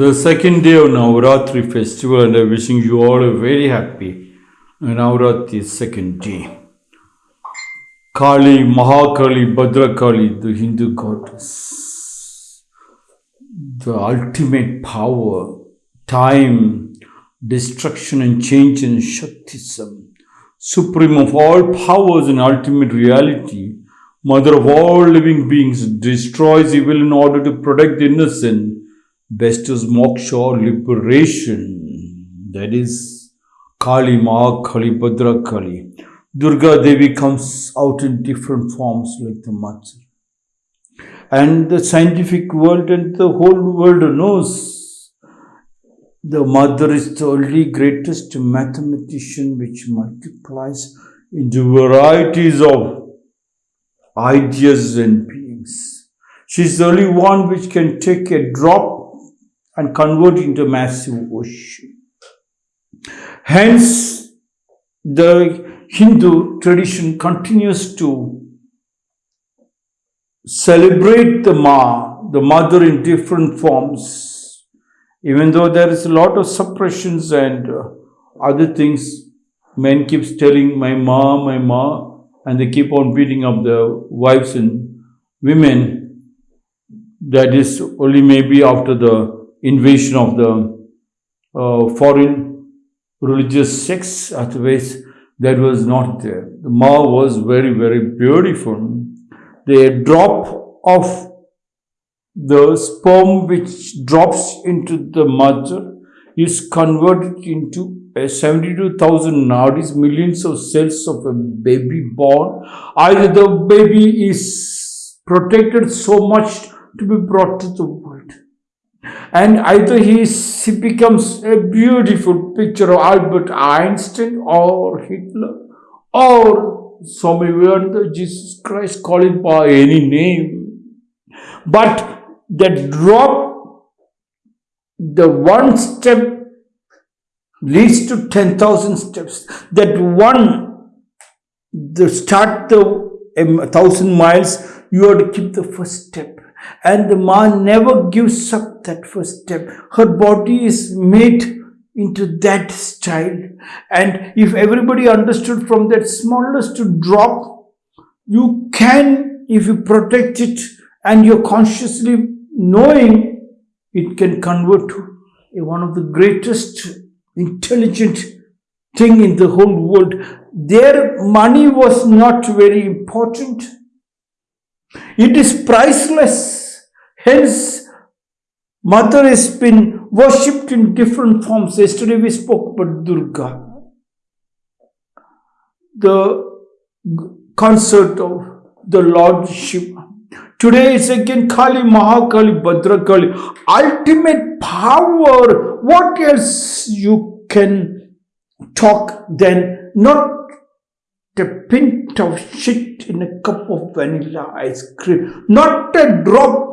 the second day of Navaratri festival, and I'm wishing you all a very happy Navaratri second day. Kali, Mahakali, Bhadrakali, the Hindu goddess, the ultimate power, time, destruction, and change in Shaktism, supreme of all powers and ultimate reality, mother of all living beings, destroys evil in order to protect the innocent bestows moksha liberation. That is Kali Ma, Kali Bhadra Kali. Durga Devi comes out in different forms like the mother. And the scientific world and the whole world knows the mother is the only greatest mathematician which multiplies into varieties of ideas and beings. She is the only one which can take a drop and convert into massive ocean. Hence, the Hindu tradition continues to celebrate the Ma, the mother in different forms, even though there is a lot of suppressions and uh, other things. Men keeps telling my ma, my ma, and they keep on beating up the wives and women. That is only maybe after the invasion of the uh, foreign religious sects, otherwise that was not there. The Ma was very, very beautiful. The drop of the sperm which drops into the mother is converted into a 72,000 nadis, millions of cells of a baby born. Either the baby is protected so much to be brought to the world and either he, becomes a beautiful picture of Albert Einstein or Hitler or some even Jesus Christ, call it by any name. But the drop, the one step leads to 10,000 steps. That one, the start the um, thousand miles, you have to keep the first step and the man never gives up that first step. Her body is made into that style. And if everybody understood from that smallest drop, you can, if you protect it and you're consciously knowing, it can convert to one of the greatest intelligent thing in the whole world. Their money was not very important it is priceless. Hence, Mother has been worshipped in different forms. Yesterday we spoke about Durga. The concert of the Lord Shiva. Today is again Kali, Mahakali, Bhadrakali. Ultimate power. What else you can talk then? Not a pint of shit in a cup of vanilla ice cream. Not a drop.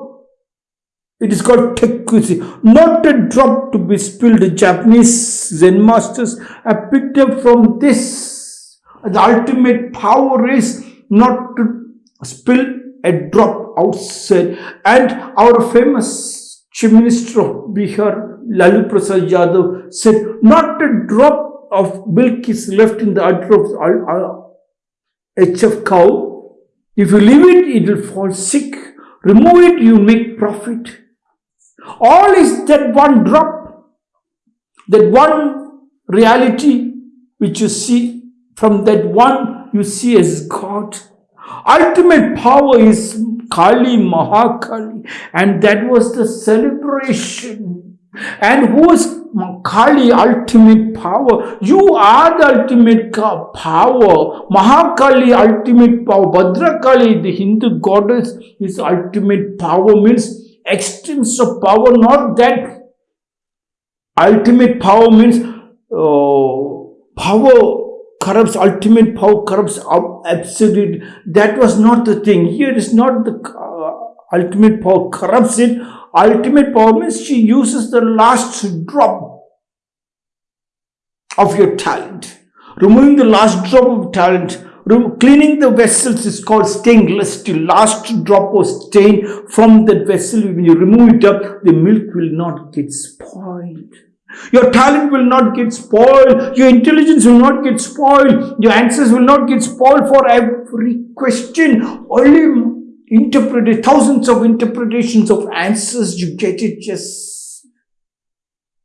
It is called tekushi. Not a drop to be spilled. Japanese Zen masters have picked up from this. The ultimate power is not to spill a drop outside. And our famous Chief Minister of Bihar, Lalu Prasad Yadav, said, not a drop of milk is left in the udder of HF cow. If you leave it, it will fall sick. Remove it, you make profit. All is that one drop, that one reality which you see from that one you see as God. Ultimate power is Kali Mahakali, and that was the celebration. And who is Kali, ultimate power. You are the ultimate power. Mahakali, ultimate power. Bhadrakali, the Hindu goddess, is ultimate power means extremes of power, not that ultimate power means uh, power corrupts, ultimate power corrupts absolute. That was not the thing. Here is not the uh, ultimate power corrupts it ultimate power means she uses the last drop of your talent. Removing the last drop of talent, Cleaning the vessels is called stainless steel. Last drop of stain from that vessel, when you remove it up, the milk will not get spoiled. Your talent will not get spoiled. Your intelligence will not get spoiled. Your answers will not get spoiled for every question. Only interpreted thousands of interpretations of answers you get it just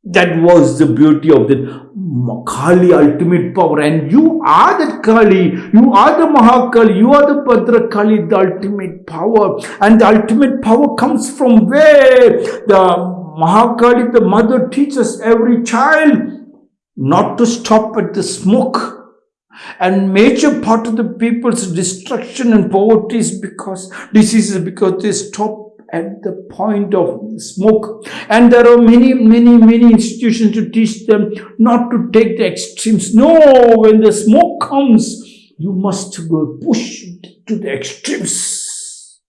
that was the beauty of the Kali ultimate power. And you are that Kali. You are the Mahakali. You are the Bhadra Kali the ultimate power. And the ultimate power comes from where? The Mahakali the mother teaches every child not to stop at the smoke and major part of the people's destruction and poverty is because diseases because they stop at the point of smoke. And there are many many many institutions to teach them not to take the extremes. No when the smoke comes you must go push to the extremes.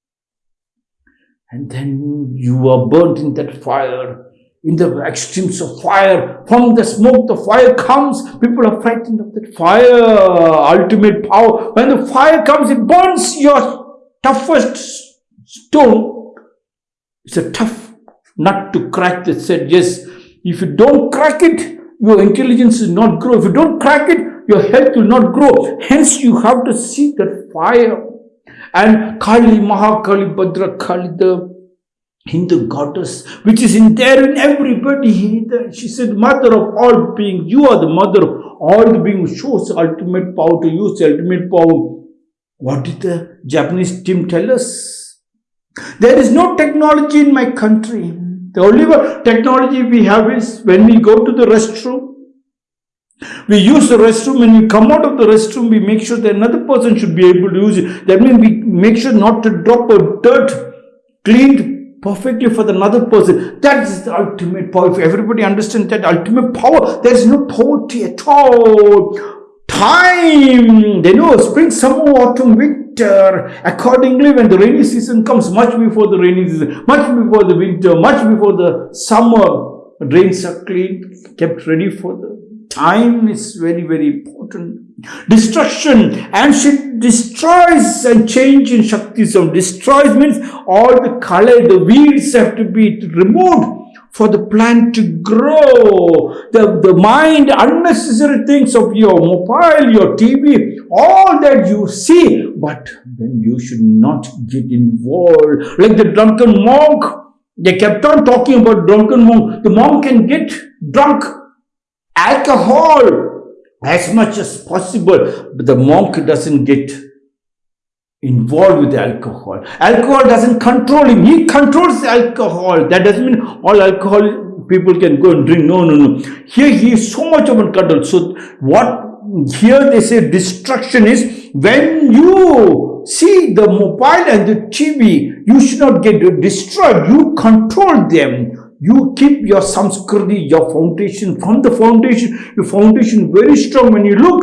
And then you are burnt in that fire in the extremes of fire. From the smoke, the fire comes. People are frightened of that fire, ultimate power. When the fire comes, it burns your toughest stone. It's a tough nut to crack that said, yes, if you don't crack it, your intelligence will not grow. If you don't crack it, your health will not grow. Hence, you have to see that fire. And Kali, Mahakali, Bhadra Kali, the Hindu goddess, which is in there in everybody. She said, Mother of all beings, you are the mother of all the beings, shows ultimate power to use the ultimate power. What did the Japanese team tell us? There is no technology in my country. The only technology we have is when we go to the restroom, we use the restroom when we come out of the restroom, we make sure that another person should be able to use it. That means we make sure not to drop a dirt, cleaned perfectly for the another person. That is the ultimate power. If everybody understands that ultimate power, there is no poverty at all. Time, they know spring, summer, autumn, winter. Accordingly, when the rainy season comes, much before the rainy season, much before the winter, much before the summer, drains are cleaned, kept ready for the time is very, very important. Destruction and she destroys and change in Shaktism. Destroys means all the color, the weeds have to be removed for the plant to grow. The, the mind, unnecessary things of your mobile, your TV, all that you see, but then you should not get involved. Like the drunken monk, they kept on talking about drunken monk. The monk can get drunk alcohol as much as possible, but the monk doesn't get involved with alcohol. Alcohol doesn't control him. He controls alcohol. That doesn't mean all alcohol people can go and drink. No, no, no. Here he is so much of a control. So what here they say destruction is when you see the mobile and the TV, you should not get destroyed. You control them you keep your samskriti, your foundation from the foundation, your foundation very strong. When you look,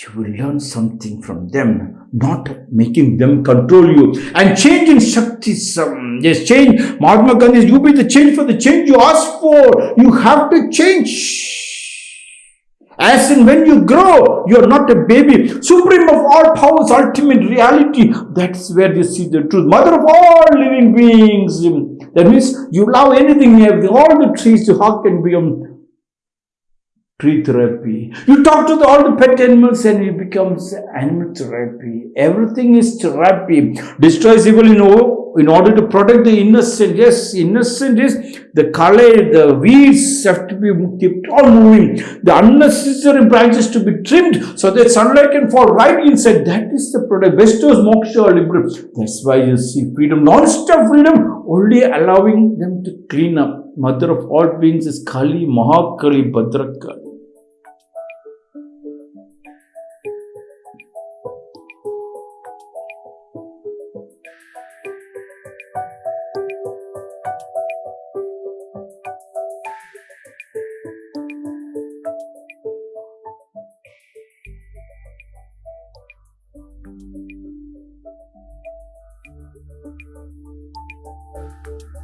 you will learn something from them, not making them control you. And change in Shaktism. Yes, change. Mahatma Gandhi, you be the change for the change you ask for. You have to change. As in when you grow, you are not a baby. Supreme of all powers, ultimate reality. That's where you see the truth. Mother of all living beings. That means you love anything, you have all the trees to hug and become tree therapy. You talk to the, all the pet animals and it becomes animal therapy. Everything is therapy. Destroys evil in, in order to protect the innocent. Yes, innocent is the color, the weeds have to be kept on moving. The unnecessary branches to be trimmed so that sunlight can fall right inside. That is the product. Bestows moksha liberum. That's why you see freedom, non-stop freedom, only allowing them to clean up. Mother of all beings is Kali, Mahakali, Bhadrakali.